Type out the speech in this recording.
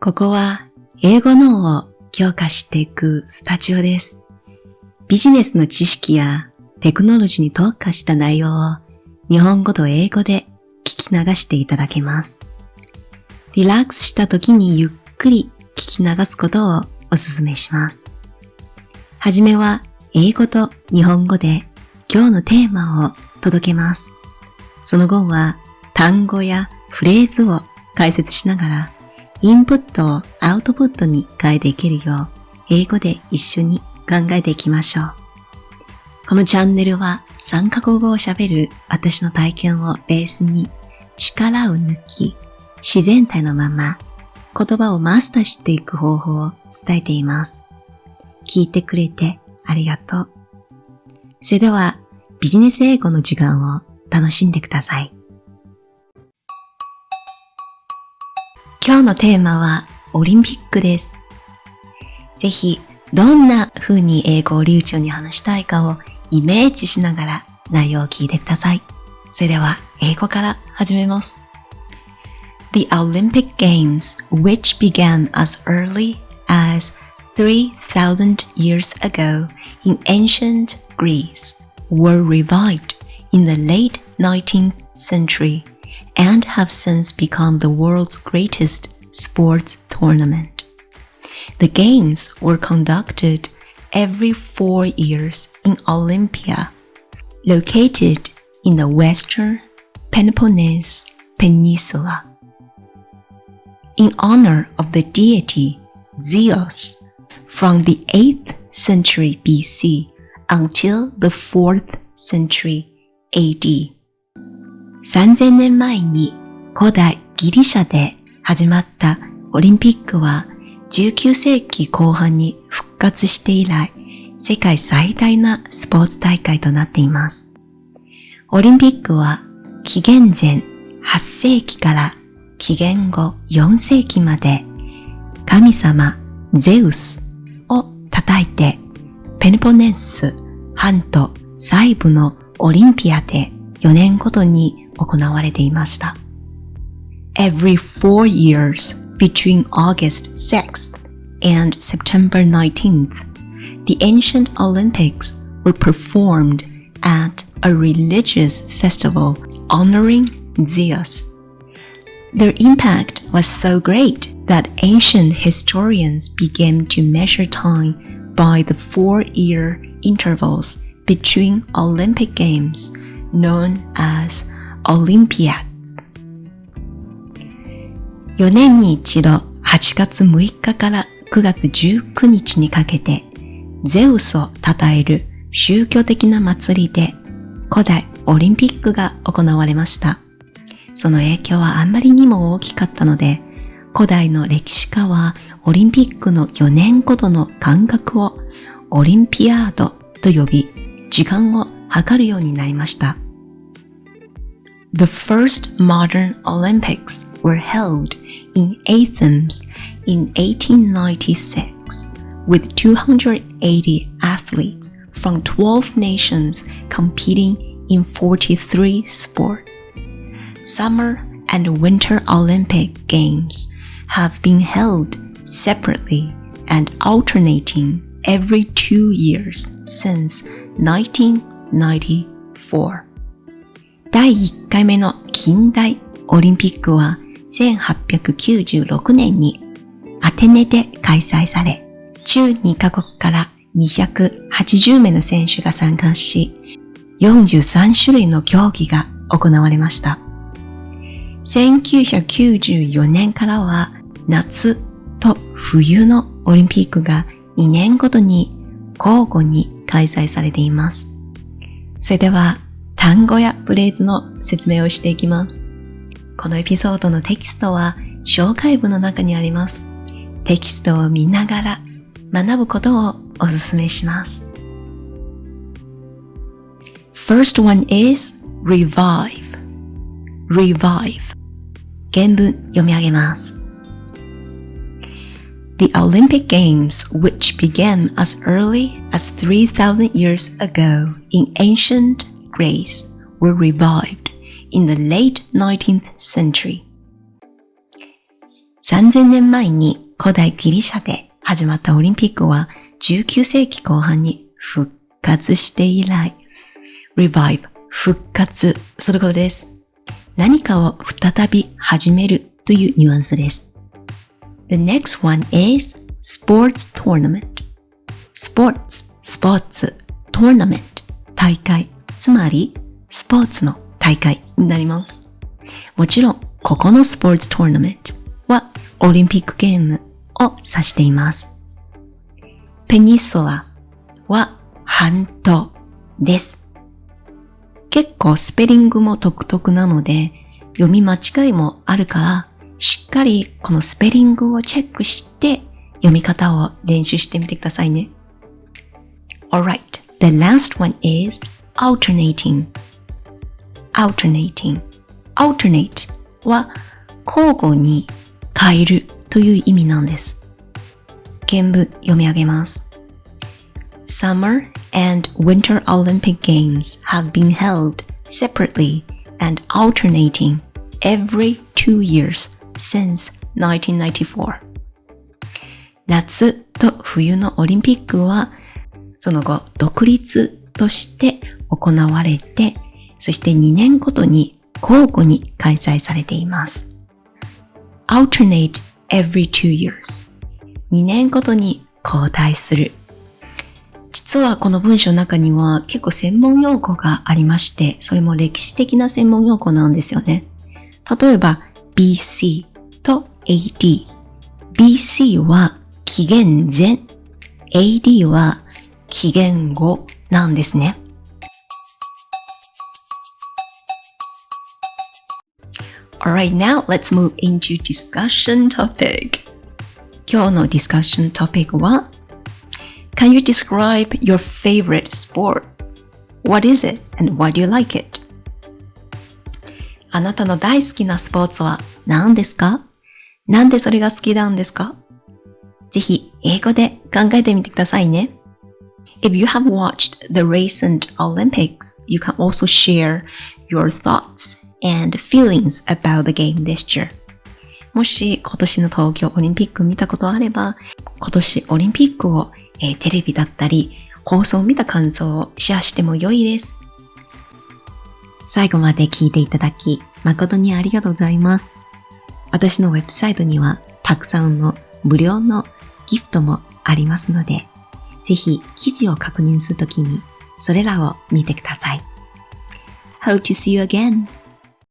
ここは英語脳を強化していくスタジオです。ビジネスの知識やテクノロジーに特化した内容を日本語と英語で聞き流していただけます。リラックスした時にゆっくり聞き流すことをお勧めします。はじめは英語と日本語で今日のテーマを届けます。その後は単語やフレーズを解説しながらインプットをアウトプットに変えていけるよう英語で一緒に考えていきましょう。このチャンネルは3カ国語を喋る私の体験をベースに力を抜き自然体のまま言葉をマスターしていく方法を伝えています。聞いてくれてありがとう。それではビジネス英語の時間を楽しんでください。今日のテーマはオリンピックです。ぜひどんな風に英語を流暢に話したいかをイメージしながら内容を聞いてください。それでは英語から始めます。The Olympic Games, which began as early as 3,000 years ago in ancient Greece, were revived in the late 19th century and have since become the world's greatest sports tournament. The games were conducted every four years in Olympia, located in the western Peloponnese Peninsula. In honor of the deity Zeus, from the 8th century BC until the 4th century AD. 3000年前に古代ギリシャで始まったオリンピックは19世紀後半に復活して以来世界最大なスポーツ大会となっています。オリンピックは紀元前8世紀から紀元後4世紀まで神様ゼウスを叩いてペネポネンス半島西部のオリンピアで4年ごとに行われていました。Every four years between August 6th and September 19th, the ancient Olympics were performed at a religious festival honoring Zeus. Their impact was so great that ancient historians began to measure time by the four-year intervals between Olympic Games known as Olympiads. 4年に一度8月6日から9月19日にかけてゼウスを称える宗教的な祭りで古代オリンピックが行われました。その影響はあんまりにも大きかったので、古代の歴史家はオリンピックの4年ごとの間隔をオリンピアードと呼び、時間を測るようになりました。The first modern Olympics were held in Athens in 1896 with 280 athletes from 12 nations competing in 43 sports. Summer and Winter Olympic Games have been held separately and alternating every two years since 1994. 第1回目の近代オリンピックは1896年にアテネで開催され、12カ国から280名の選手が参加し、43種類の競技が行われました。1994年からは夏と冬のオリンピックが2年ごとに交互に開催されています。それでは単語やフレーズの説明をしていきます。このエピソードのテキストは紹介文の中にあります。テキストを見ながら学ぶことをお勧めします。First one is revive. revive. 原文読み上げます。The Olympic Games, which began as early as 3,000 years ago in ancient Greece, were revived in the late 19th century. 3000年前に古代ギリシャで始まったオリンピックは19世紀後半に復活して以来、revive 復活することです。何かを再び始めるというニュアンスです。The next one is sports tournament. sports, スポーツ、tournament 大会、つまりスポーツの大会になります。もちろん、ここのスポーツトーナメントはオリンピックゲームを指しています。ペニソラは半島です。結構スペリングも独特なので、読み間違いもあるから、しっかりこのスペリングをチェックして読み方を練習してみてくださいね。Alright, the last one is alternating. alternating. alternate は交互に変えるという意味なんです。原文読み上げます。Summer and Winter Olympic Games have been held separately and alternating every two years since 1994. 夏と冬のオリンピックはその後独立として 行われて、そして2年ごとに交互に開催されています。alternate every two years 2年ごとに交代する実はこの文章の中には結構専門用語がありまして、それも歴史的な専門用語なんですよね。例えば BC と AD。BC は紀元前、AD は紀元後なんですね。Alright, now let's move into discussion topic. 今日のディスカッショントピックは Can you describe your favorite sports? What is it and why do you like it? あなたの大好きなスポーツは何ですかなんでそれが好きなんですかぜひ英語で考えてみてくださいね。If you have watched the recent Olympics, you can also share your thoughts and feelings about the game this year. もし今年の東京オリンピック見たことあれば、今年オリンピックをえー、テレビだったり、放送を見た感想をシェアしても良いです。最後まで聞いていただき、誠にありがとうございます。私のウェブサイトには、たくさんの無料のギフトもありますので、ぜひ記事を確認するときに、それらを見てください。Hope to see you again!